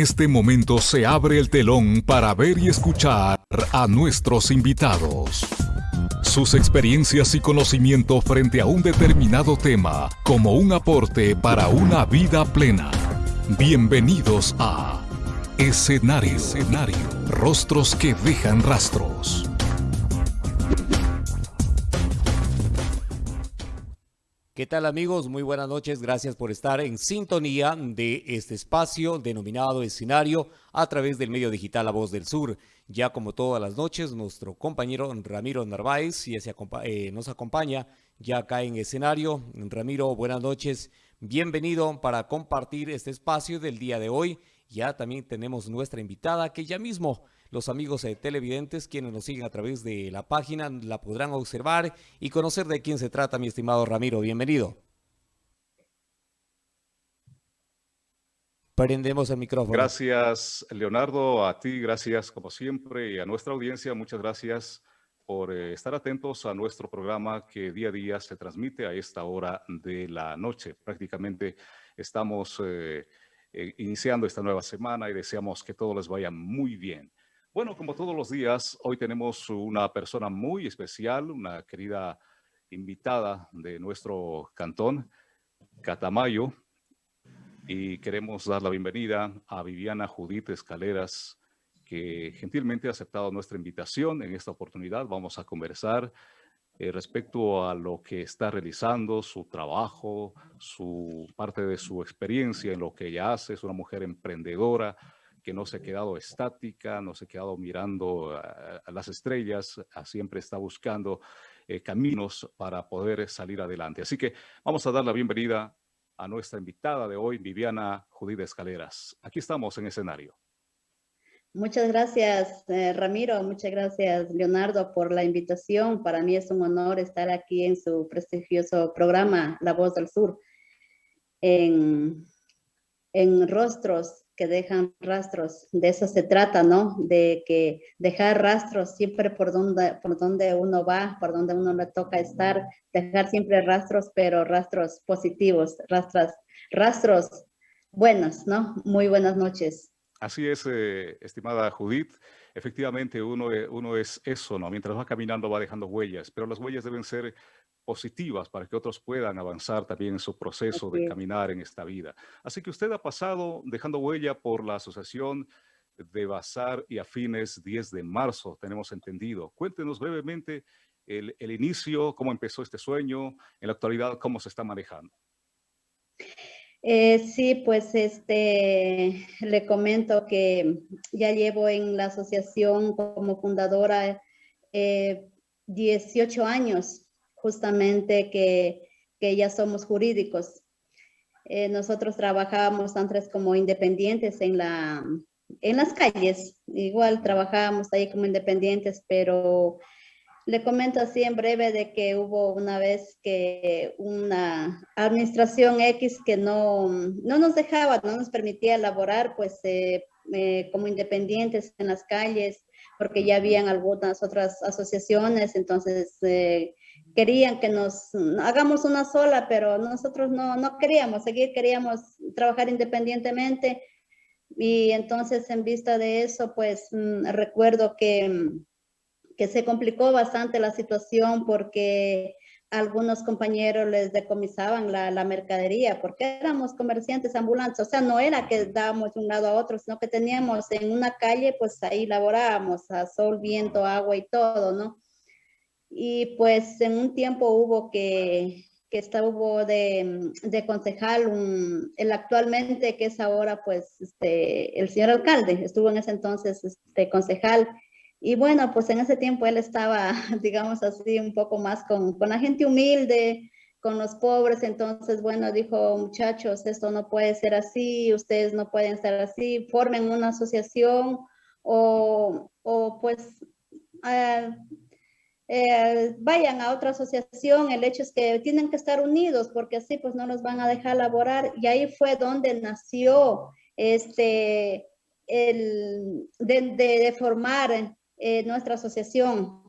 este momento se abre el telón para ver y escuchar a nuestros invitados. Sus experiencias y conocimiento frente a un determinado tema como un aporte para una vida plena. Bienvenidos a Escenario, Escenario. Rostros que dejan rastros. ¿Qué tal amigos? Muy buenas noches. Gracias por estar en sintonía de este espacio denominado escenario a través del medio digital La Voz del Sur. Ya como todas las noches, nuestro compañero Ramiro Narváez eh, nos acompaña ya acá en escenario. Ramiro, buenas noches. Bienvenido para compartir este espacio del día de hoy. Ya también tenemos nuestra invitada que ya mismo los amigos eh, televidentes, quienes nos siguen a través de la página, la podrán observar y conocer de quién se trata, mi estimado Ramiro. Bienvenido. Prendemos el micrófono. Gracias, Leonardo, a ti, gracias como siempre, y a nuestra audiencia, muchas gracias por eh, estar atentos a nuestro programa que día a día se transmite a esta hora de la noche. Prácticamente estamos eh, iniciando esta nueva semana y deseamos que todo les vaya muy bien. Bueno, como todos los días, hoy tenemos una persona muy especial, una querida invitada de nuestro cantón, Catamayo, y queremos dar la bienvenida a Viviana Judith Escaleras, que gentilmente ha aceptado nuestra invitación. En esta oportunidad vamos a conversar eh, respecto a lo que está realizando, su trabajo, su parte de su experiencia en lo que ella hace. Es una mujer emprendedora, que no se ha quedado estática, no se ha quedado mirando a, las estrellas, siempre está buscando eh, caminos para poder salir adelante. Así que vamos a dar la bienvenida a nuestra invitada de hoy, Viviana Judith Escaleras. Aquí estamos en escenario. Muchas gracias, eh, Ramiro. Muchas gracias, Leonardo, por la invitación. Para mí es un honor estar aquí en su prestigioso programa, La Voz del Sur, en, en rostros que dejan rastros. De eso se trata, ¿no? De que dejar rastros siempre por donde, por donde uno va, por donde uno le toca estar, dejar siempre rastros, pero rastros positivos, rastros, rastros buenos, ¿no? Muy buenas noches. Así es, eh, estimada Judith. Efectivamente, uno, eh, uno es eso, ¿no? Mientras va caminando va dejando huellas, pero las huellas deben ser positivas para que otros puedan avanzar también en su proceso de caminar en esta vida. Así que usted ha pasado dejando huella por la Asociación de Bazar y Afines 10 de marzo, tenemos entendido. Cuéntenos brevemente el, inicio, cómo empezó este sueño, en la actualidad cómo se está manejando. Eh, sí, pues este, le comento que ya llevo en la asociación como fundadora 18 eh, años justamente que, ya somos jurídicos. Eh, nosotros trabajábamos antes como independientes en, la, en las calles, igual trabajábamos ahí como independientes, pero le comento así en breve de que hubo una vez que una administración X que no, no nos dejaba, no nos permitía elaborar pues eh, eh, como independientes en las calles, porque ya habían algunas otras asociaciones, entonces querían que nos hagamos una sola, pero nosotros no, no queríamos seguir, queríamos trabajar independientemente. Y entonces en vista de eso, pues mm, recuerdo que, mm, que se complicó bastante la situación porque algunos compañeros les decomisaban la, la, mercadería porque éramos comerciantes ambulantes, o sea, no era que dábamos de un lado a otro, sino que teníamos en una calle, pues ahí laborábamos a sol, viento, agua y todo, ¿no? Y pues en un tiempo hubo que, que hubo de, de concejal, el actualmente que es ahora pues este, el señor alcalde, estuvo en ese entonces este concejal. Y bueno pues en ese tiempo él estaba digamos así un poco más con, con la gente humilde, con los pobres, entonces bueno dijo muchachos esto no puede ser así, ustedes no pueden estar así, formen una asociación o, o pues uh, eh, vayan a otra asociación, el hecho es que tienen que estar unidos porque así pues no nos van a dejar laborar y ahí fue donde nació este, el, de, formar eh, nuestra asociación.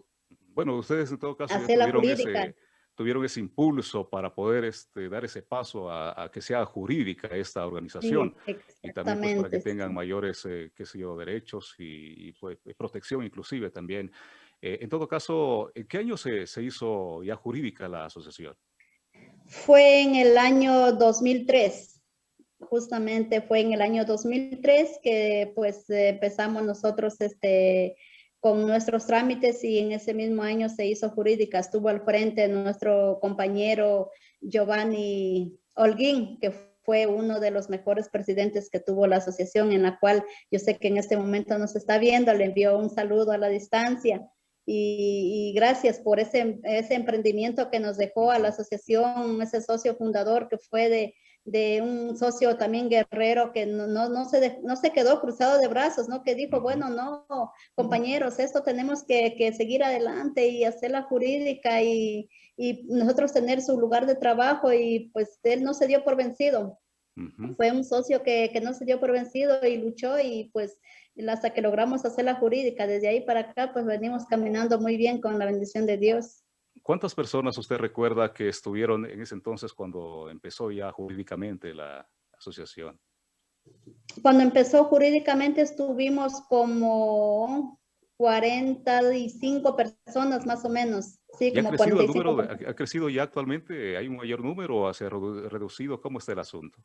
Bueno, ustedes en todo caso tuvieron tuvieron ese impulso para poder este, dar ese paso a, que sea jurídica esta organización y también pues, para que tengan mayores, eh, qué sé yo, derechos y, pues, protección inclusive también. Eh, en todo caso, ¿en qué año se, se hizo ya jurídica la asociación? Fue en el año 2003 justamente fue en el año 2003 que pues empezamos nosotros este, con nuestros trámites y en ese mismo año se hizo jurídica. Estuvo al frente nuestro compañero Giovanni Holguín, que fue uno de los mejores presidentes que tuvo la asociación, en la cual yo sé que en este momento nos está viendo, le envió un saludo a la distancia. Y, y, gracias por ese, ese emprendimiento que nos dejó a la asociación, ese socio fundador que fue de, de un socio también guerrero que no, no, se, no se quedó cruzado de brazos, ¿no? Que dijo, bueno, no, compañeros, esto tenemos que, que seguir adelante y hacer la jurídica y, y, nosotros tener su lugar de trabajo y pues él no se dio por vencido. Fue un socio que, que, no se dio por vencido y luchó y pues hasta que logramos hacer la jurídica. Desde ahí para acá pues venimos caminando muy bien con la bendición de Dios. ¿Cuántas personas usted recuerda que estuvieron en ese entonces cuando empezó ya jurídicamente la asociación? Cuando empezó jurídicamente estuvimos como 45 personas más o menos. Sí, como ha, crecido el número, ¿Ha crecido ya actualmente? ¿Hay un mayor número o se ha reducido? ¿Cómo está el asunto?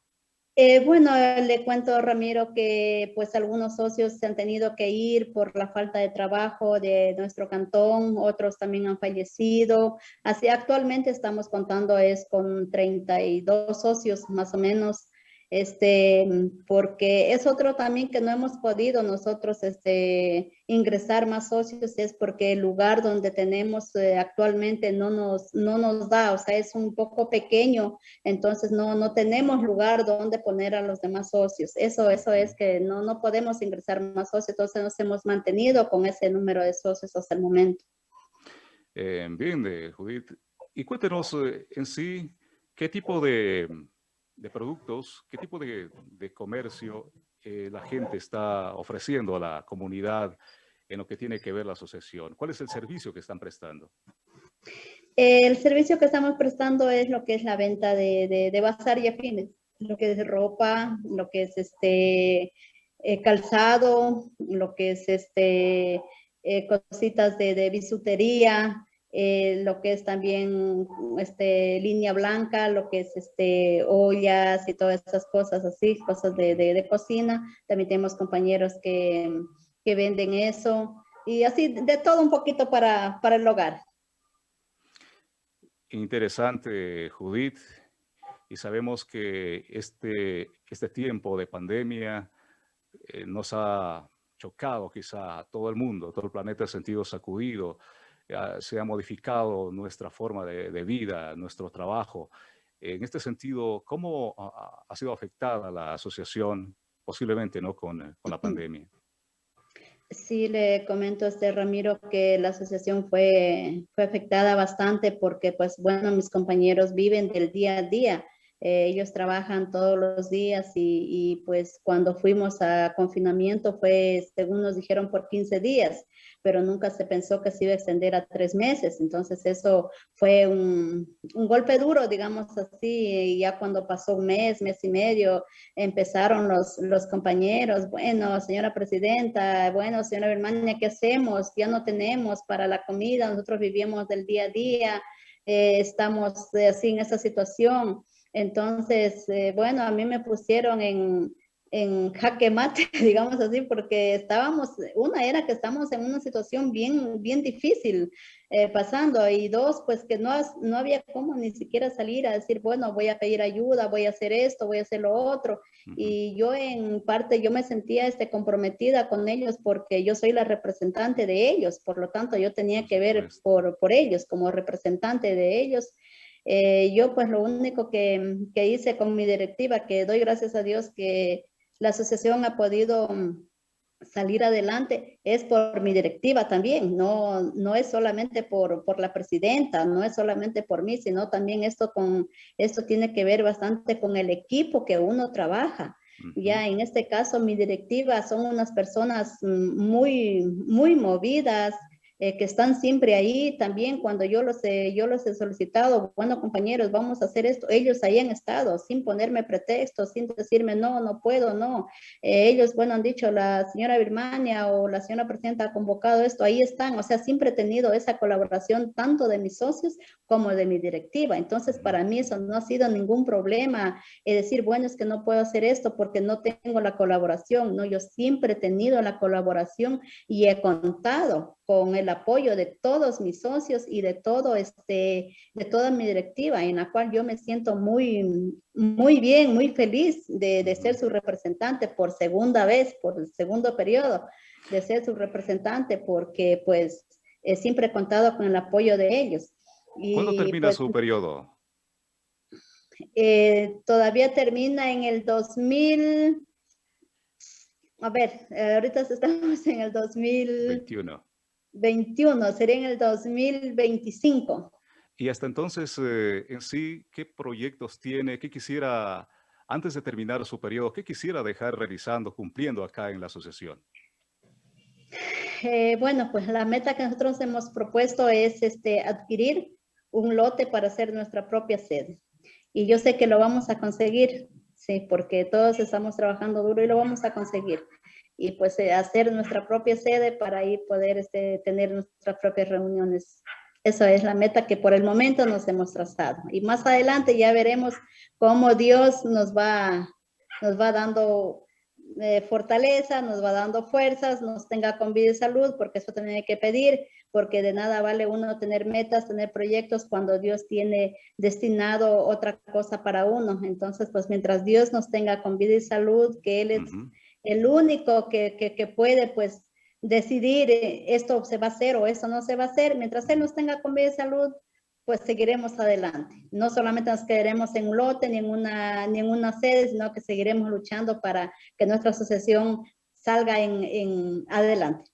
Eh, bueno, le cuento, Ramiro, que pues algunos socios se han tenido que ir por la falta de trabajo de nuestro cantón, otros también han fallecido. Así actualmente estamos contando es con 32 socios más o menos este, porque es otro también que no hemos podido nosotros este, ingresar más socios, es porque el lugar donde tenemos eh, actualmente no nos, no nos da, o sea, es un poco pequeño, entonces no, no tenemos lugar donde poner a los demás socios. Eso, eso es que no, no podemos ingresar más socios, entonces nos hemos mantenido con ese número de socios hasta el momento. Eh, bien, de Judith. Y cuéntenos eh, en sí, ¿qué tipo de de productos, qué tipo de, comercio eh, la gente está ofreciendo a la comunidad en lo que tiene que ver la asociación. ¿Cuál es el servicio que están prestando? El servicio que estamos prestando es lo que es la venta de, de, bazar y afines, lo que es ropa, lo que es este eh, calzado, lo que es este eh, cositas de, de bisutería, eh, lo que es también este, línea blanca, lo que es este, ollas y todas esas cosas así, cosas de, de, cocina. También tenemos compañeros que, que, venden eso y así de todo un poquito para, para el hogar. Interesante, Judith. Y sabemos que este, este tiempo de pandemia eh, nos ha chocado quizá a todo el mundo, todo el planeta ha sentido sacudido se ha modificado nuestra forma de, vida, nuestro trabajo. En este sentido, ¿cómo ha, sido afectada la asociación posiblemente ¿no? con, con la pandemia? Sí, le comento a este Ramiro que la asociación fue, fue afectada bastante porque, pues, bueno, mis compañeros viven del día a día. Eh, ellos trabajan todos los días y, y, pues cuando fuimos a confinamiento fue, según nos dijeron, por 15 días pero nunca se pensó que se iba a extender a tres meses. Entonces eso fue un, un, golpe duro, digamos así, y ya cuando pasó un mes, mes y medio, empezaron los, los compañeros, bueno, señora presidenta, bueno, señora Birmania, ¿qué hacemos? Ya no tenemos para la comida, nosotros vivimos del día a día, eh, estamos así en esa situación. Entonces, eh, bueno, a mí me pusieron en, en jaque mate, digamos así, porque estábamos, una era que estamos en una situación bien, bien difícil eh, pasando y dos, pues que no, no había cómo ni siquiera salir a decir, bueno, voy a pedir ayuda, voy a hacer esto, voy a hacer lo otro. Y yo en parte, yo me sentía este, comprometida con ellos porque yo soy la representante de ellos, por lo tanto yo tenía que ver por, por ellos como representante de ellos. Eh, yo pues lo único que, que hice con mi directiva, que doy gracias a Dios que la asociación ha podido mm, salir adelante es por mi directiva también, no, no es solamente por, por, la presidenta, no es solamente por mí, sino también esto, con, esto tiene que ver bastante con el equipo que uno trabaja. Ya en este caso mi directiva son unas personas mm, muy, muy movidas, eh, que están siempre ahí. También cuando yo los, he, yo los he solicitado, bueno compañeros, vamos a hacer esto, ellos ahí han estado sin ponerme pretextos, sin decirme no, no puedo, no. Eh, ellos, bueno, han dicho la señora Birmania o la señora presidenta ha convocado esto, ahí están, o sea, siempre he tenido esa colaboración tanto de mis socios como de mi directiva. Entonces, para mí eso no ha sido ningún problema, es decir, bueno, es que no puedo hacer esto porque no tengo la colaboración, no, yo siempre he tenido la colaboración y he contado con el apoyo de todos mis socios y de todo este, de toda mi directiva, en la cual yo me siento muy, muy bien, muy feliz de, de ser su representante por segunda vez, por el segundo periodo, de ser su representante, porque pues siempre he contado con el apoyo de ellos. Y, ¿Cuándo termina pues, su periodo? Eh, todavía termina en el 2000, a ver, eh, ahorita estamos en el 2021. 21, sería en el 2025. Y hasta entonces, eh, en sí, ¿qué proyectos tiene? ¿Qué quisiera, antes de terminar su periodo, qué quisiera dejar realizando, cumpliendo acá en la asociación? Eh, bueno, pues la meta que nosotros hemos propuesto es este, adquirir un lote para hacer nuestra propia sede. Y yo sé que lo vamos a conseguir, sí, porque todos estamos trabajando duro y lo vamos a conseguir y pues eh, hacer nuestra propia sede para ahí poder este, tener nuestras propias reuniones. Esa es la meta que por el momento nos hemos trazado. Y más adelante ya veremos cómo Dios nos va, nos va dando eh, fortaleza, nos va dando fuerzas, nos tenga con vida y salud, porque eso también hay que pedir, porque de nada vale uno tener metas, tener proyectos cuando Dios tiene destinado otra cosa para uno. Entonces, pues mientras Dios nos tenga con vida y salud, que Él el único que, que, puede pues decidir eh, esto se va a hacer o esto no se va a hacer, mientras él nos tenga con vida y salud, pues seguiremos adelante. No solamente nos quedaremos en un lote ni en una, ni sede, sino que seguiremos luchando para que nuestra asociación salga en, en adelante.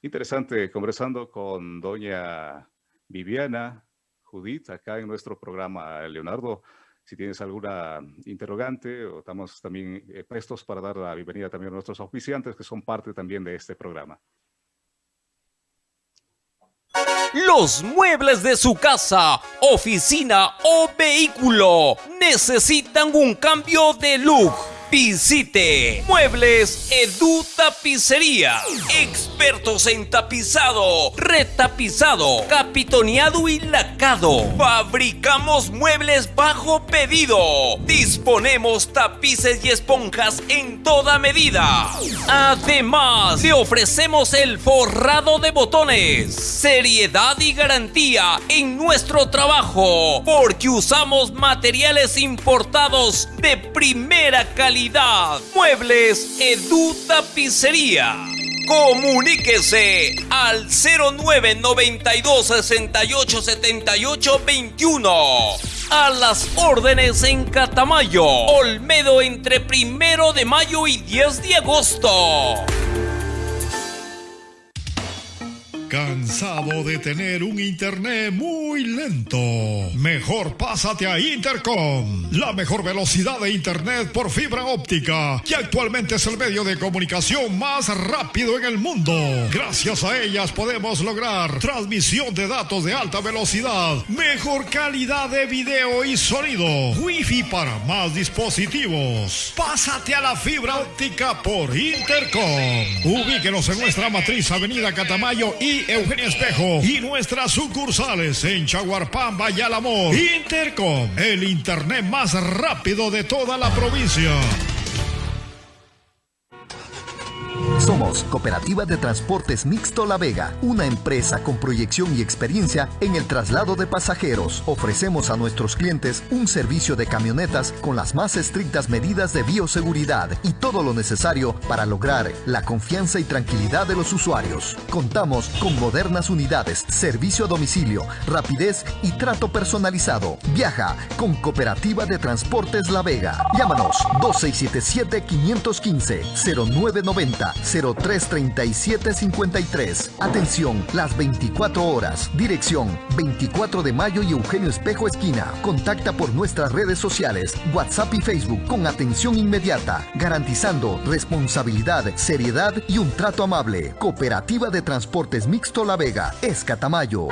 Interesante, conversando con doña Viviana Judith, acá en nuestro programa, Leonardo. Si tienes alguna interrogante, estamos también eh, prestos para dar la bienvenida también a nuestros oficiantes que son parte también de este programa. Los muebles de su casa, oficina o vehículo necesitan un cambio de look Visite Muebles Edu Tapicería. Expertos en tapizado, retapizado, capitoneado y lacado. Fabricamos muebles bajo pedido. Disponemos tapices y esponjas en toda medida. Además, le ofrecemos el forrado de botones. Seriedad y garantía en nuestro trabajo. Porque usamos materiales importados de primera calidad Muebles Edu Tapicería. Comuníquese al 0992 68 78 21. A las órdenes en Catamayo, Olmedo entre primero de mayo y 10 de agosto. ¿Cansado de tener un internet muy lento? Mejor pásate a Intercom, la mejor velocidad de internet por fibra óptica, que actualmente es el medio de comunicación más rápido en el mundo. Gracias a ellas podemos lograr transmisión de datos de alta velocidad, mejor calidad de video y sonido, wifi para más dispositivos. Pásate a la fibra óptica por Intercom. Ubíquenos en nuestra matriz Avenida Catamayo y Eugenio Espejo y nuestras sucursales en Chaguarpamba y Alamor. Intercom, el internet más rápido de toda la provincia. Somos Cooperativa de Transportes Mixto La Vega, una empresa con proyección y experiencia en el traslado de pasajeros. Ofrecemos a nuestros clientes un servicio de camionetas con las más estrictas medidas de bioseguridad y todo lo necesario para lograr la confianza y tranquilidad de los usuarios. Contamos con modernas unidades, servicio a domicilio, rapidez y trato personalizado. Viaja con Cooperativa de Transportes La Vega. Llámanos 2677 515 0990 809-303-3753. Atención, las 24 horas. Dirección 24 de mayo y Eugenio Espejo Esquina. Contacta por nuestras redes sociales, WhatsApp y Facebook con atención inmediata, garantizando responsabilidad, seriedad y un trato amable. Cooperativa de Transportes Mixto La Vega, Escatamayo.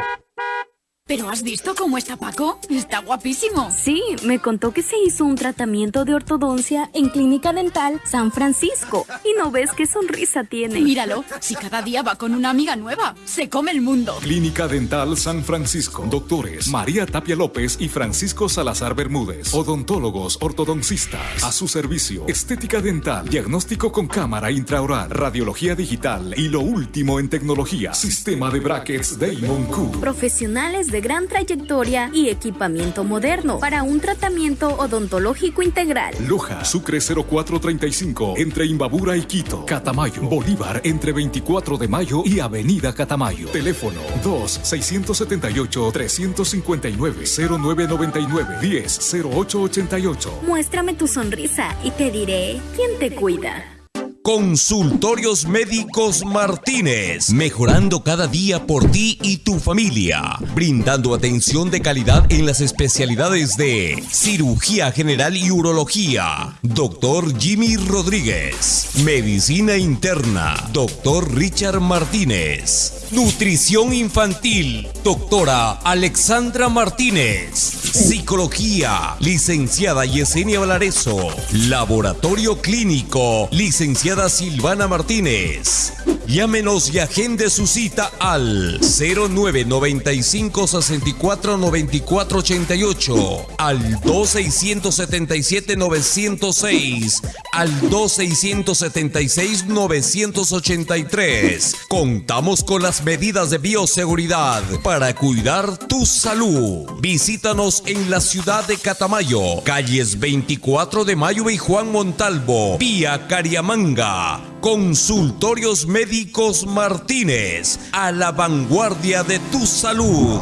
¿Pero has visto cómo está Paco? Está guapísimo. Sí, me contó que se hizo un tratamiento de ortodoncia en Clínica Dental San Francisco. Y no ves qué sonrisa tiene. Míralo, si cada día va con una amiga nueva, se come el mundo. Clínica Dental San Francisco. Doctores María Tapia López y Francisco Salazar Bermúdez. Odontólogos ortodoncistas. A su servicio. Estética dental. Diagnóstico con cámara intraoral. Radiología digital. Y lo último en tecnología. Sistema de brackets Damon Q. Profesionales de gran trayectoria y equipamiento moderno para un tratamiento odontológico integral. Loja, Sucre 0435, entre Imbabura y Quito. Catamayo, Bolívar, entre 24 de mayo y Avenida Catamayo. Teléfono 2-678-359-0999-10-0888. Muéstrame tu sonrisa y te diré quién te cuida. Consultorios Médicos Martínez, mejorando cada día por ti y tu familia, brindando atención de calidad en las especialidades de cirugía general y urología, doctor Jimmy Rodríguez, medicina interna, doctor Richard Martínez. Nutrición infantil, doctora Alexandra Martínez. Psicología, licenciada Yesenia Valareso. Laboratorio clínico, licenciada Silvana Martínez. Llámenos y agende su cita al 0995 64 94 88, al 2677 906, al 2676 983. Contamos con las medidas de bioseguridad para cuidar tu salud. Visítanos en la ciudad de Catamayo, calles 24 de Mayo y Juan Montalvo, vía Cariamanga. Consultorios Martínez, a la vanguardia de tu salud.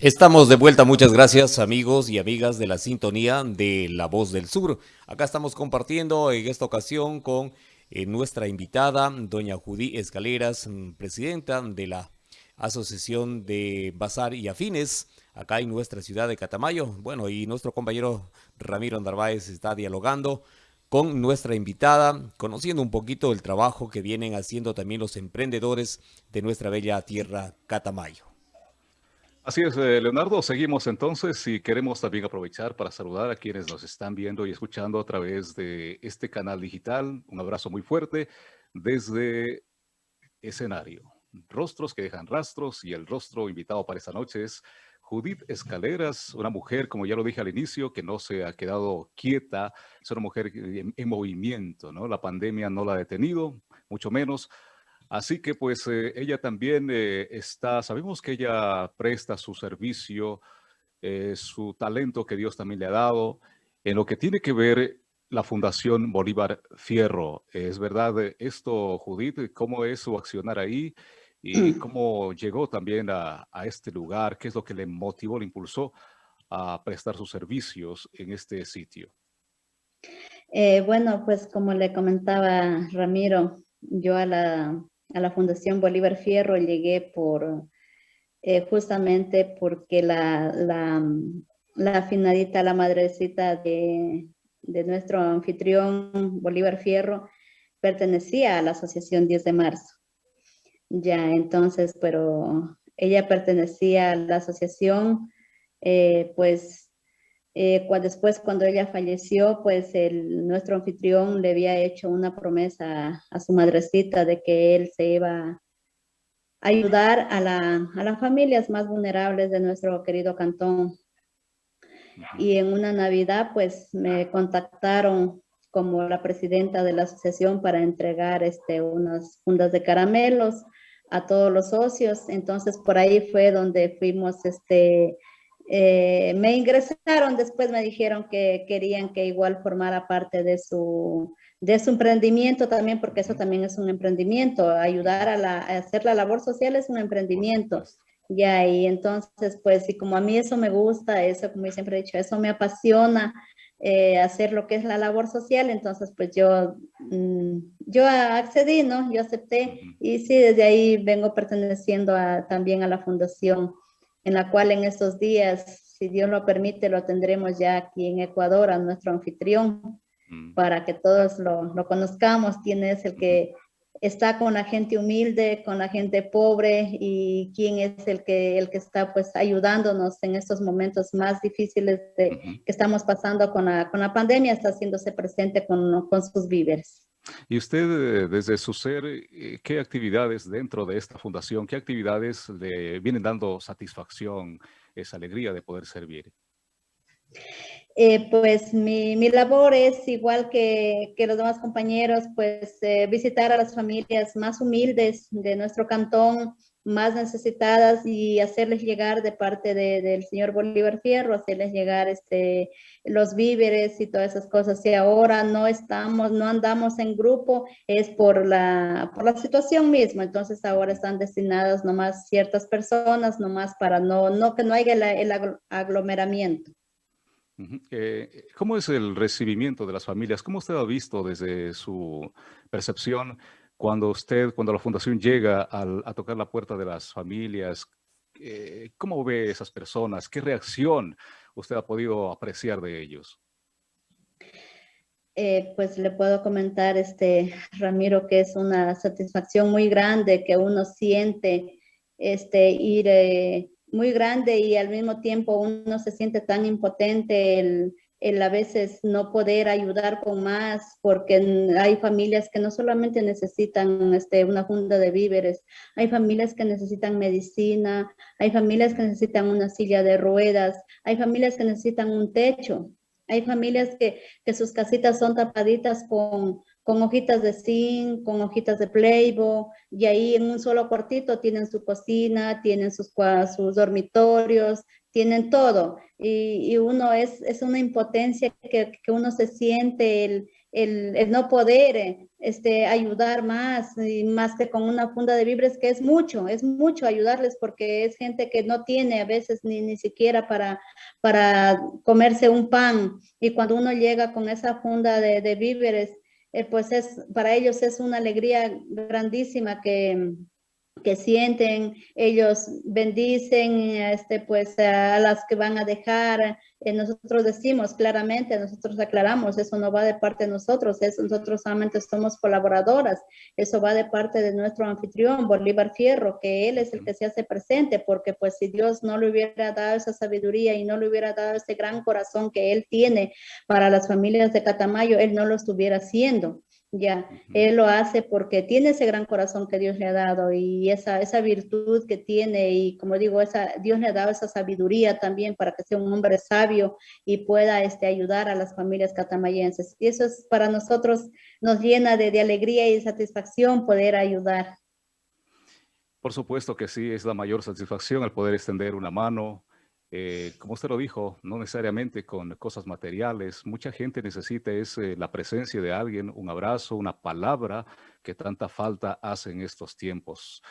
Estamos de vuelta, muchas gracias amigos y amigas de la sintonía de La Voz del Sur. Acá estamos compartiendo en esta ocasión con eh, nuestra invitada, doña Judy Escaleras, mm, presidenta de la Asociación de Bazar y Afines, acá en nuestra ciudad de Catamayo. Bueno, y nuestro compañero Ramiro Narváez está dialogando con nuestra invitada, conociendo un poquito el trabajo que vienen haciendo también los emprendedores de nuestra bella tierra Catamayo. Así es, eh, Leonardo. Seguimos entonces y queremos también aprovechar para saludar a quienes nos están viendo y escuchando a través de este canal digital. Un abrazo muy fuerte desde escenario. Rostros que dejan rastros y el rostro invitado para esta noche es Judith Escaleras, una mujer, como ya lo dije al inicio, que no se ha quedado quieta, es una mujer en, movimiento, ¿no? La pandemia no la ha detenido, mucho menos. Así que pues eh, ella también eh, está, sabemos que ella presta su servicio, eh, su talento que Dios también le ha dado, en lo que tiene que ver la Fundación Bolívar Fierro. ¿Es verdad esto, Judith? ¿Cómo es su accionar ahí? Y cómo llegó también a, este lugar, qué es lo que le motivó, le impulsó a prestar sus servicios en este sitio. Eh, bueno, pues como le comentaba Ramiro, yo a la, a la Fundación Bolívar Fierro llegué por eh, justamente porque la, la, la finadita, la madrecita de, de nuestro anfitrión Bolívar Fierro pertenecía a la Asociación 10 de Marzo. Ya, entonces, pero ella pertenecía a la asociación, eh, pues eh, después cuando ella falleció, pues el, nuestro anfitrión le había hecho una promesa a, su madrecita de que él se iba a ayudar a, la, a las familias más vulnerables de nuestro querido cantón. Y en una Navidad, pues me contactaron como la presidenta de la asociación para entregar este, unas fundas de caramelos a todos los socios. Entonces, por ahí fue donde fuimos, este, eh, me ingresaron, después me dijeron que querían que igual formara parte de su, de su emprendimiento también, porque eso también es un emprendimiento, ayudar a, la, hacer la labor social es un emprendimiento. Ya, y entonces, pues, y como a mí eso me gusta, eso, como siempre he dicho, eso me apasiona, eh, hacer lo que es la labor social, entonces pues yo mm, yo accedí, ¿no? Yo acepté y sí, desde ahí vengo perteneciendo también a la fundación, en la cual en estos días, si Dios lo permite, lo tendremos ya aquí en Ecuador, a nuestro anfitrión, para que todos lo, lo conozcamos, quién es el que está con la gente humilde, con la gente pobre y quién es el que, el que está pues ayudándonos en estos momentos más difíciles de, que estamos pasando con la, con la pandemia, está haciéndose presente con, con sus víveres. Y usted, eh, desde su ser, eh, ¿qué actividades dentro de esta fundación, qué actividades le vienen dando satisfacción, esa alegría de poder servir? Eh, pues mi, mi, labor es igual que, que los demás compañeros, pues eh, visitar a las familias más humildes de nuestro cantón, más necesitadas y hacerles llegar de parte de, del señor Bolívar Fierro, hacerles llegar este, los víveres y todas esas cosas. Si ahora no estamos, no andamos en grupo, es por la, por la situación misma. Entonces ahora están destinadas nomás ciertas personas, nomás para no, no que no haya el aglomeramiento. Eh, ¿Cómo es el recibimiento de las familias? ¿Cómo usted ha visto desde su percepción cuando usted, cuando la fundación llega a tocar la puerta de las familias? Eh, ¿Cómo ve esas personas? ¿Qué reacción usted ha podido apreciar de ellos? Eh, pues le puedo comentar, este, Ramiro, que es una satisfacción muy grande que uno siente este, ir muy grande y al mismo tiempo uno se siente tan impotente el, el a veces no poder ayudar con más, porque hay familias que no solamente necesitan este, una funda de víveres, hay familias que necesitan medicina, hay familias que necesitan una silla de ruedas, hay familias que necesitan un techo, hay familias que, que sus casitas son tapaditas con, con hojitas de zinc, con hojitas de playbo, y ahí en un solo cuartito tienen su cocina, tienen sus, sus dormitorios, tienen todo. Y, uno es, es una impotencia que, que uno se siente, el, el, el, no poder este, ayudar más, y más que con una funda de vibres, que es mucho, es mucho ayudarles porque es gente que no tiene a veces ni, ni siquiera para, para comerse un pan. Y cuando uno llega con esa funda de víveres, eh, pues es, para ellos es una alegría grandísima que, que sienten, ellos bendicen este, pues, a las que van a dejar. Eh, nosotros decimos claramente, nosotros aclaramos, eso no va de parte de nosotros, eso, nosotros solamente somos colaboradoras, eso va de parte de nuestro anfitrión, Bolívar Fierro, que él es el que se hace presente, porque pues si Dios no le hubiera dado esa sabiduría y no le hubiera dado ese gran corazón que él tiene para las familias de Catamayo, él no lo estuviera haciendo. Ya, él lo hace porque tiene ese gran corazón que Dios le ha dado y esa, esa virtud que tiene y como digo, esa, Dios le ha dado esa sabiduría también para que sea un hombre sabio y pueda este, ayudar a las familias catamayenses. Y eso es para nosotros, nos llena de, de alegría y satisfacción poder ayudar. Por supuesto que sí, es la mayor satisfacción el poder extender una mano, eh, como usted lo dijo, no necesariamente con cosas materiales. Mucha gente necesita es, eh, la presencia de alguien, un abrazo, una palabra que tanta falta hace en estos tiempos.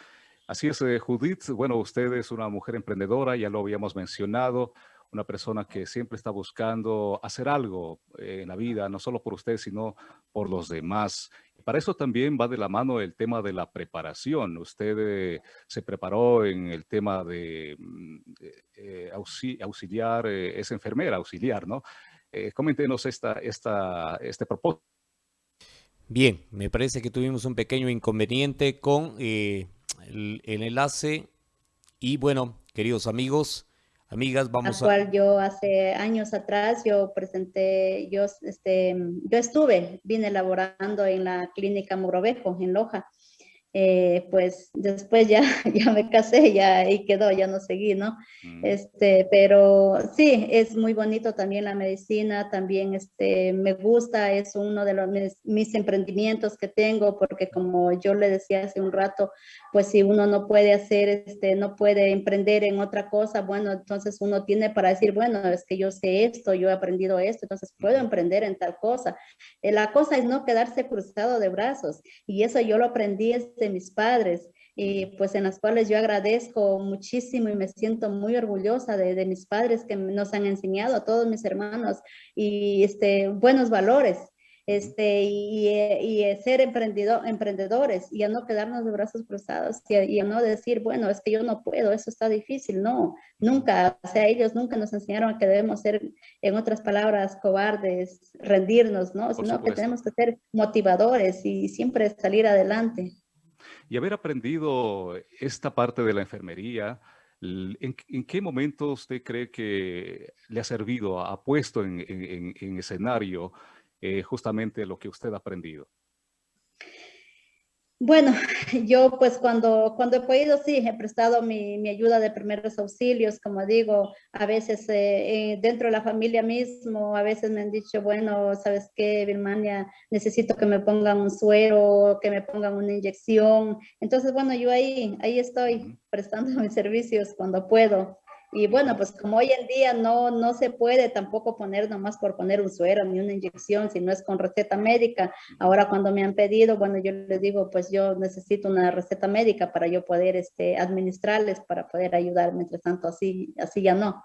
Así es, eh, Judith. Bueno, usted es una mujer emprendedora, ya lo habíamos mencionado, una persona que siempre está buscando hacer algo en la vida, no solo por usted, sino por los demás. Para eso también va de la mano el tema de la preparación. Usted eh, se preparó en el tema de mm, eh, auxiliar, eh, es enfermera, auxiliar, ¿no? coméntenos esta, esta, este propósito. Bien, me parece que tuvimos un pequeño inconveniente con el enlace y bueno, queridos amigos, Amigas, vamos a... cual yo hace años atrás, yo presenté, yo, este, yo estuve, vine elaborando en la clínica Murovejo, en Loja, eh, pues después ya, ya me casé, ya ahí quedó, ya no seguí, ¿no? Mm. Este, pero sí, es muy bonito también la medicina, también este, me gusta, es uno de los, mis, emprendimientos que tengo, porque como yo le decía hace un rato, pues si uno no puede hacer, este, no puede emprender en otra cosa, bueno, entonces uno tiene para decir, bueno, es que yo sé esto, yo he aprendido esto, entonces puedo emprender en tal cosa. Eh, la cosa es no quedarse cruzado de brazos, y eso yo lo aprendí este mis padres, y pues en las cuales yo agradezco muchísimo y me siento muy orgullosa de, mis padres que nos han enseñado a todos mis hermanos y este, buenos valores. este, y, y, ser emprendedor, emprendedores y a no quedarnos de brazos cruzados y a, no decir, bueno, es que yo no puedo, eso está difícil. No, nunca, o sea, ellos nunca nos enseñaron que debemos ser, en otras palabras, cobardes, rendirnos, ¿no? Sino que tenemos que ser motivadores y siempre salir adelante. Y haber aprendido esta parte de la enfermería, ¿En, qué momento usted cree que le ha servido, ha puesto en, en escenario eh, justamente lo que usted ha aprendido? Bueno, yo pues cuando, cuando he podido, sí, he prestado mi, mi ayuda de primeros auxilios, como digo, a veces eh, eh, dentro de la familia mismo, a veces me han dicho, bueno, ¿sabes qué, Birmania? Necesito que me pongan un suero, que me pongan una inyección. Entonces, bueno, yo ahí, ahí estoy prestando mis servicios cuando puedo. Y bueno, pues como hoy en día no, no se puede tampoco poner nomás por poner un suero ni una inyección, si no es con receta médica. Ahora cuando me han pedido, bueno, yo les digo, pues yo necesito una receta médica para yo poder este, administrarles, para poder ayudar, mientras tanto así, así ya no.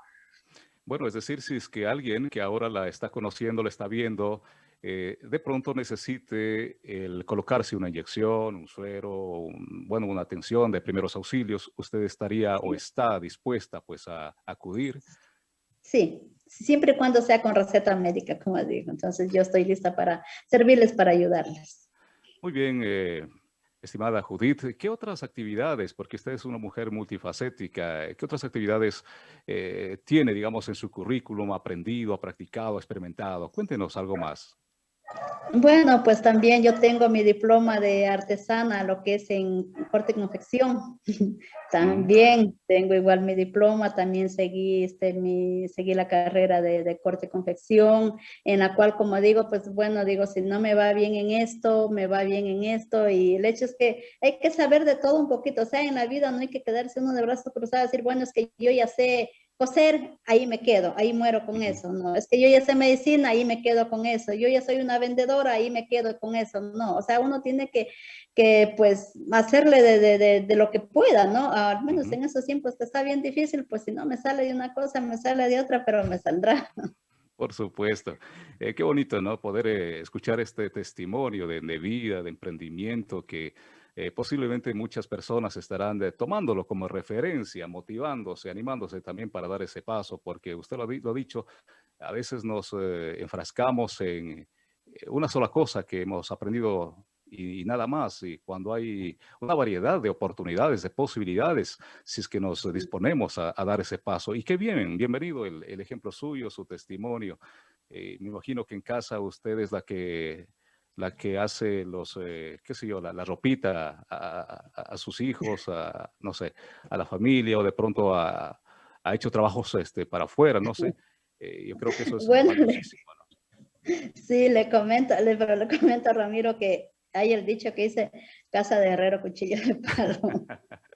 Bueno, es decir, si es que alguien que ahora la está conociendo, la está viendo, eh, de pronto necesite el colocarse una inyección, un suero, bueno, una atención de primeros auxilios, ¿usted estaría o está dispuesta pues a, acudir? Sí, siempre y cuando sea con receta médica, como digo. Entonces yo estoy lista para servirles, para ayudarles. Muy bien, eh, estimada Judith, ¿qué otras actividades, porque usted es una mujer multifacética, qué otras actividades eh, tiene, digamos, en su currículum, aprendido, ha practicado, experimentado? Cuéntenos algo más. Bueno, pues también yo tengo mi diploma de artesana, lo que es en corte y confección. también tengo igual mi diploma, también seguí, este, mi, seguí la carrera de, corte y confección, en la cual, como digo, pues bueno, digo, si no me va bien en esto, me va bien en esto, y el hecho es que hay que saber de todo un poquito, o sea, en la vida no hay que quedarse uno de brazos cruzados decir, bueno, es que yo ya sé coser, ahí me quedo, ahí muero con eso, no, es que yo ya sé medicina, ahí me quedo con eso, yo ya soy una vendedora, ahí me quedo con eso, no, o sea, uno tiene que, que pues, hacerle de, de, de, lo que pueda, ¿no? Al menos en esos tiempos que está bien difícil, pues si no me sale de una cosa, me sale de otra, pero me saldrá. Por supuesto. Eh, qué bonito, ¿no? Poder eh, escuchar este testimonio de, de vida, de emprendimiento que eh, posiblemente muchas personas estarán tomándolo como referencia, motivándose, animándose también para dar ese paso, porque usted lo, ha dicho, a veces nos eh, enfrascamos en eh, una sola cosa que hemos aprendido y, nada más. Y cuando hay una variedad de oportunidades, de posibilidades, si es que nos disponemos a, dar ese paso. Y qué bien, bienvenido el, el ejemplo suyo, su testimonio. me imagino que en casa usted es la que la que hace los, eh, qué sé yo, la, la ropita a, sus hijos, a, no sé, a la familia o de pronto ha, ha hecho trabajos este, para afuera, no sé. Eh, yo creo que eso es bueno, Sí, le comento, le, pero le comento a Ramiro que hay el dicho que dice, casa de herrero, cuchillo de palo.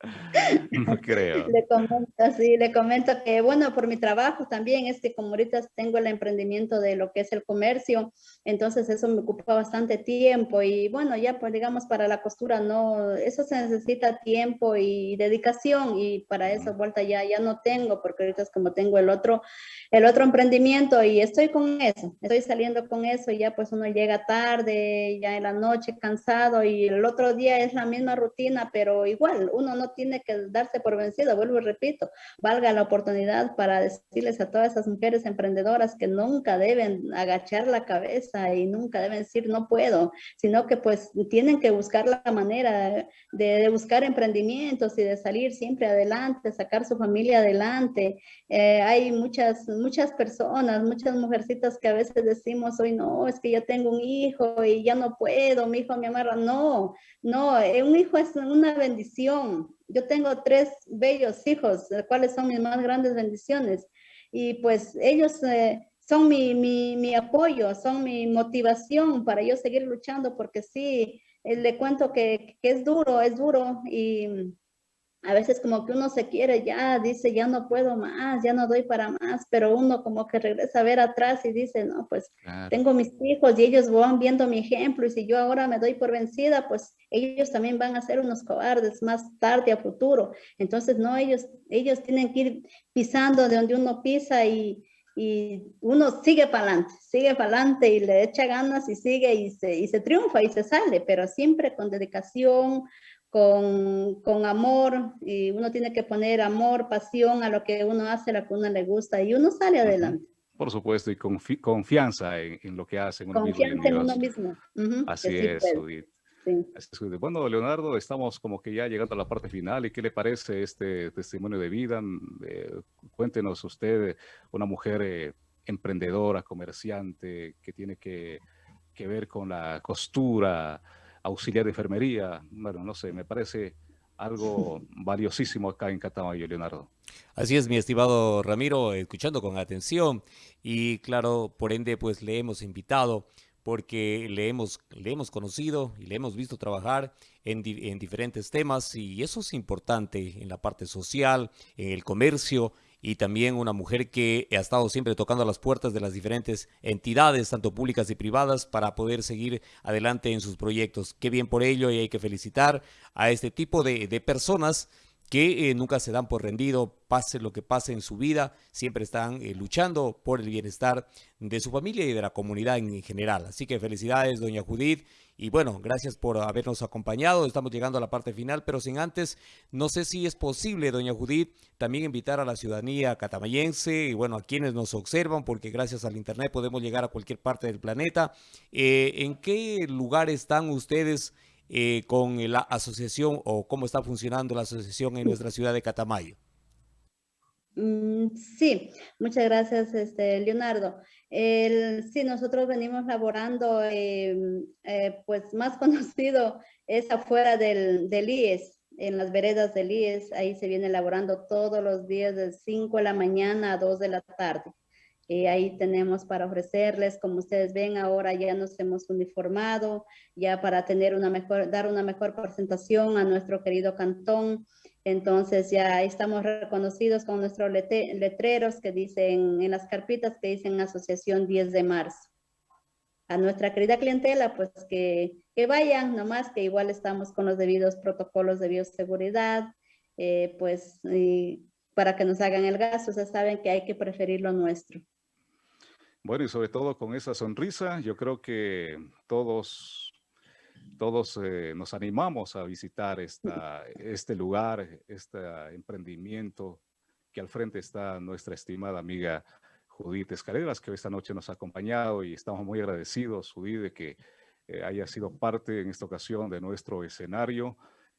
no creo. le comento, sí, le comento que, bueno, por mi trabajo también es que como ahorita tengo el emprendimiento de lo que es el comercio, entonces eso me ocupa bastante tiempo y bueno, ya pues digamos para la costura no, eso se necesita tiempo y dedicación y para eso vuelta ya, ya no tengo porque ahorita es como tengo el otro, el otro emprendimiento y estoy con eso, estoy saliendo con eso y ya pues uno llega tarde, ya en la noche cansado y el otro día es la misma rutina, pero igual uno no tiene que darse por vencido, vuelvo y repito, valga la oportunidad para decirles a todas esas mujeres emprendedoras que nunca deben agachar la cabeza y nunca deben decir no puedo, sino que pues tienen que buscar la manera de, buscar emprendimientos y de salir siempre adelante, sacar su familia adelante. Eh, hay muchas, muchas personas, muchas mujercitas que a veces decimos hoy no, es que yo tengo un hijo y ya no puedo, mi hijo me amarra. No, no, eh, un hijo es una bendición. Yo tengo tres bellos hijos, los cuales son mis más grandes bendiciones. Y pues ellos eh, son mi, mi, mi, apoyo, son mi motivación para yo seguir luchando, porque sí, eh, le cuento que, que es duro, es duro. Y a veces como que uno se quiere ya, dice, ya no puedo más, ya no doy para más, pero uno como que regresa a ver atrás y dice, no, pues tengo mis hijos y ellos van viendo mi ejemplo y si yo ahora me doy por vencida, pues ellos también van a ser unos cobardes más tarde a futuro. Entonces, no, ellos, ellos tienen que ir pisando de donde uno pisa y, y uno sigue para adelante, sigue para adelante y le echa ganas y sigue y se, y se triunfa y se sale, pero siempre con dedicación, con, con, amor, y uno tiene que poner amor, pasión a lo que uno hace, a lo que uno le gusta, y uno sale adelante. Por supuesto, y confianza en, lo que hace. confianza en uno mismo. Así es, Judith. Bueno, Leonardo, estamos como que ya llegando a la parte final. ¿Y qué le parece este testimonio de vida? Eh, cuéntenos usted, una mujer eh, emprendedora, comerciante, que tiene que, que, ver con la costura, auxiliar de enfermería. Bueno, no sé, me parece algo valiosísimo acá en Catamayo, Leonardo. Así es, mi estimado Ramiro, escuchando con atención y claro, por ende, pues le hemos invitado porque le hemos, le hemos conocido y le hemos visto trabajar en, en, diferentes temas y eso es importante en la parte social, en el comercio y también una mujer que ha estado siempre tocando las puertas de las diferentes entidades, tanto públicas y privadas, para poder seguir adelante en sus proyectos. Qué bien por ello y hay que felicitar a este tipo de, de personas que eh, nunca se dan por rendido, pase lo que pase en su vida, siempre están eh, luchando por el bienestar de su familia y de la comunidad en general. Así que felicidades, doña Judith. Y bueno, gracias por habernos acompañado. Estamos llegando a la parte final, pero sin antes, no sé si es posible, doña Judith, también invitar a la ciudadanía catamayense y bueno, a quienes nos observan, porque gracias al Internet podemos llegar a cualquier parte del planeta. Eh, ¿En qué lugar están ustedes? Eh, con la asociación o cómo está funcionando la asociación en nuestra ciudad de Catamayo. Mm, sí, muchas gracias, este, Leonardo. El, sí, nosotros venimos laborando, em, eh, pues más conocido es afuera del, del, IES, en las veredas del IES, ahí se viene laborando todos los días de 5 de la mañana a 2 de la tarde. Eh, ahí tenemos para ofrecerles, como ustedes ven, ahora ya nos hemos uniformado, ya para tener una mejor, dar una mejor presentación a nuestro querido cantón. Entonces ya estamos reconocidos con nuestros letreros que dicen, en las carpitas que dicen Asociación 10 de marzo. A nuestra querida clientela, pues que, que vayan, nomás que igual estamos con los debidos protocolos de bioseguridad, eh, pues para que nos hagan el gasto, sea, saben que hay que preferir lo nuestro. Bueno, y sobre todo con esa sonrisa, yo creo que todos, todos eh, nos animamos a visitar esta, este lugar, este emprendimiento que al frente está nuestra estimada amiga Judith Escaleras, que esta noche nos ha acompañado y estamos muy agradecidos, Judith, de que eh, haya sido parte en esta ocasión de nuestro escenario.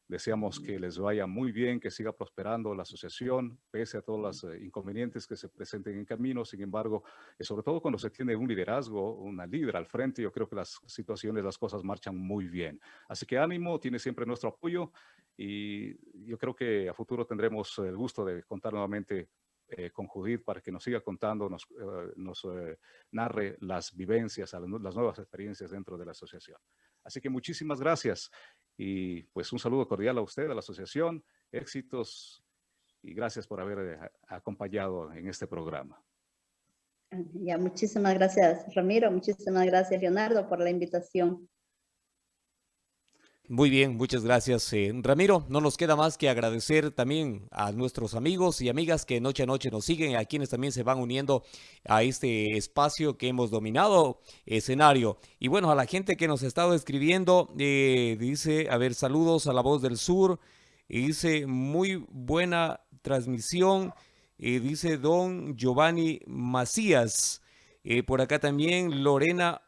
Deseamos que les vaya muy bien, que siga prosperando la asociación, pese a todos los eh, inconvenientes que se presenten en camino. Sin embargo, eh, sobre todo cuando se tiene un liderazgo, una líder al frente, yo creo que las situaciones, las cosas marchan muy bien. Así que ánimo, tiene siempre nuestro apoyo y yo creo que a futuro tendremos el gusto de contar nuevamente eh, con Judith para que nos siga contando, nos, nos narre las vivencias, las nuevas experiencias dentro de la asociación. Así que muchísimas gracias. Y pues un saludo cordial a usted, a la asociación, éxitos y gracias por haber eh, acompañado en este programa. Ya, muchísimas gracias Ramiro, muchísimas gracias Leonardo por la invitación. Muy bien, muchas gracias. Eh, Ramiro, no nos queda más que agradecer también a nuestros amigos y amigas que noche a noche nos siguen, a quienes también se van uniendo a este espacio que hemos dominado, escenario. Y bueno, a la gente que nos ha estado escribiendo, eh, dice, a ver, saludos a la voz del sur, y dice, muy buena transmisión, dice don Giovanni Macías. Eh, por acá también Lorena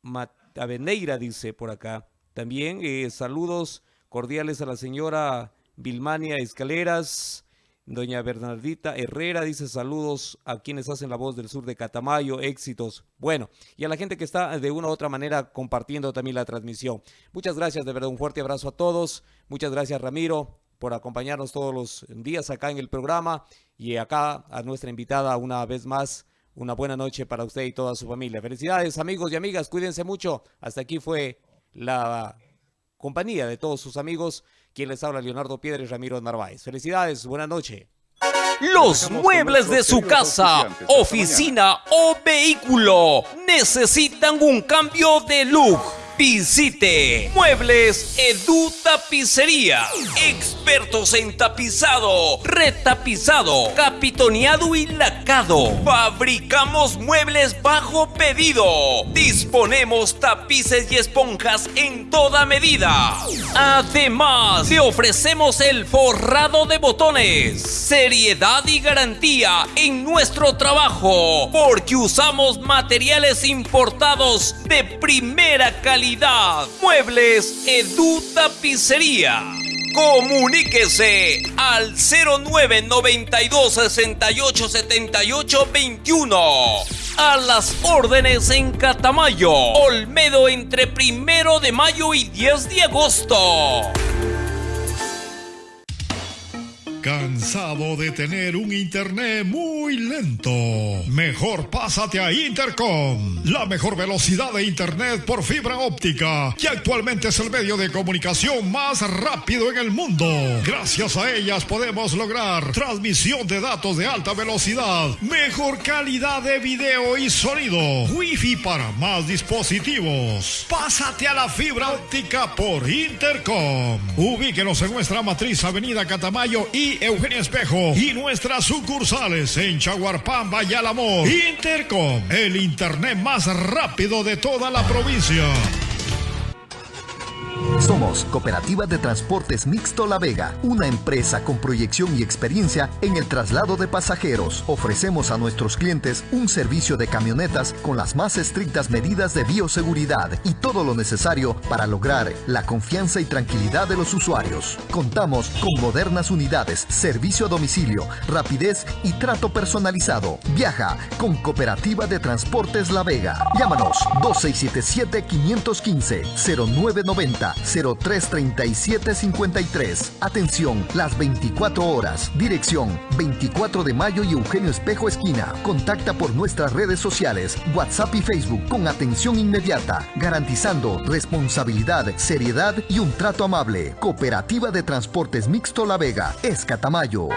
Mataveneira dice por acá. También eh, saludos cordiales a la señora Vilmania Escaleras, doña Bernardita Herrera dice saludos a quienes hacen la voz del sur de Catamayo, éxitos. Bueno, y a la gente que está de una u otra manera compartiendo también la transmisión. Muchas gracias, de verdad, un fuerte abrazo a todos. Muchas gracias, Ramiro, por acompañarnos todos los días acá en el programa y acá a nuestra invitada una vez más. Una buena noche para usted y toda su familia. Felicidades amigos y amigas, cuídense mucho. Hasta aquí fue la compañía de todos sus amigos, quien les habla Leonardo Piedra y Ramiro Narváez. Felicidades, buena noche. Los muebles de su casa, oficina o vehículo necesitan un cambio de look Visite Muebles Edu Tapicería. Expertos en tapizado, retapizado, capitoneado y lacado. Fabricamos muebles bajo pedido. Disponemos tapices y esponjas en toda medida. Además, le ofrecemos el forrado de botones. Seriedad y garantía en nuestro trabajo. Porque usamos materiales importados de primera calidad Muebles Edu Tapicería. Comuníquese al 0992 68 78 21. A las órdenes en Catamayo, Olmedo entre primero de mayo y 10 de agosto. ¿Cansado de tener un internet muy lento? Mejor pásate a Intercom, la mejor velocidad de internet por fibra óptica, que actualmente es el medio de comunicación más rápido en el mundo. Gracias a ellas podemos lograr transmisión de datos de alta velocidad, mejor calidad de video y sonido, wifi para más dispositivos. Pásate a la fibra óptica por Intercom. Ubíquenos en nuestra matriz Avenida Catamayo y Eugenio Espejo y nuestras sucursales en Chaguarpamba y Alamor. Intercom, el internet más rápido de toda la provincia. Somos Cooperativa de Transportes Mixto La Vega, una empresa con proyección y experiencia en el traslado de pasajeros. Ofrecemos a nuestros clientes un servicio de camionetas con las más estrictas medidas de bioseguridad y todo lo necesario para lograr la confianza y tranquilidad de los usuarios. Contamos con modernas unidades, servicio a domicilio, rapidez y trato personalizado. Viaja con Cooperativa de Transportes La Vega. Llámanos 2677 515 0990 033753. Atención, las 24 horas. Dirección 24 de mayo y Eugenio Espejo Esquina. Contacta por nuestras redes sociales, WhatsApp y Facebook con atención inmediata, garantizando responsabilidad, seriedad y un trato amable. Cooperativa de Transportes Mixto La Vega, Escatamayo.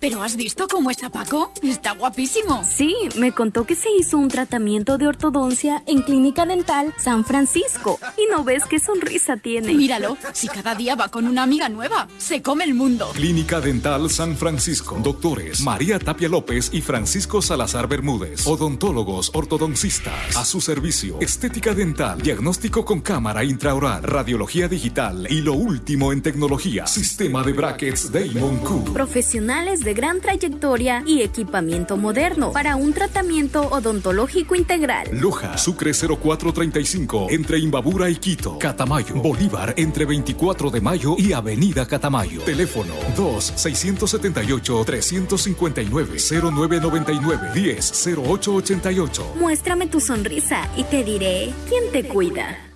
¿Pero has visto cómo está Paco? Está guapísimo. Sí, me contó que se hizo un tratamiento de ortodoncia en Clínica Dental San Francisco. Y no ves qué sonrisa tiene. Míralo, si cada día va con una amiga nueva, se come el mundo. Clínica Dental San Francisco. Doctores María Tapia López y Francisco Salazar Bermúdez. Odontólogos ortodoncistas. A su servicio. Estética dental. Diagnóstico con cámara intraoral. Radiología digital. Y lo último en tecnología. Sistema de brackets Damon Q. Profesionales de gran trayectoria y equipamiento moderno para un tratamiento odontológico integral. Loja, Sucre 0435, entre Imbabura y Quito. Catamayo, Bolívar, entre 24 de mayo y Avenida Catamayo. Teléfono 2-679-359-0999-10-0888. Muéstrame tu sonrisa y te diré quién te cuida.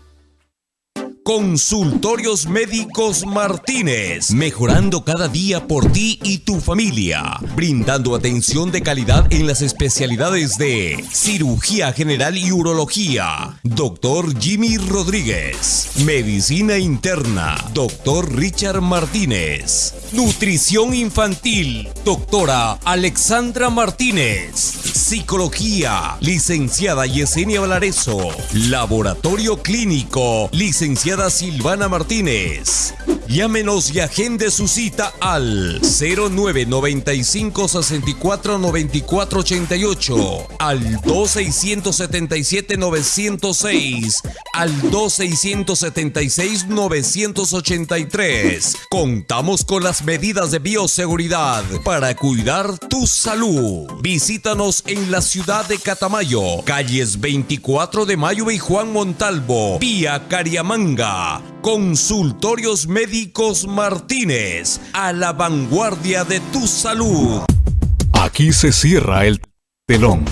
Consultorios Médicos Martínez, mejorando cada día por ti y tu familia, brindando atención de calidad en las especialidades de cirugía general y urología, doctor Jimmy Rodríguez, medicina interna, doctor Richard Martínez, nutrición infantil, doctora Alexandra Martínez, psicología, licenciada Yesenia Valareso, laboratorio clínico, licenciada Silvana Martínez. Llámenos y agende su cita al 0995 64 94 88, al 2677 906, al 2676 983. Contamos con las medidas de bioseguridad para cuidar tu salud. Visítanos en la ciudad de Catamayo, calles 24 de Mayo y Juan Montalvo, vía Cariamanga. Consultorios Médicos Martínez, a la vanguardia de tu salud. Aquí se cierra el telón.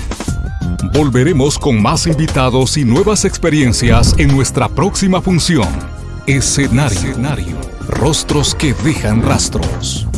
Volveremos con más invitados y nuevas experiencias en nuestra próxima función. Escenario. Rostros que dejan rastros.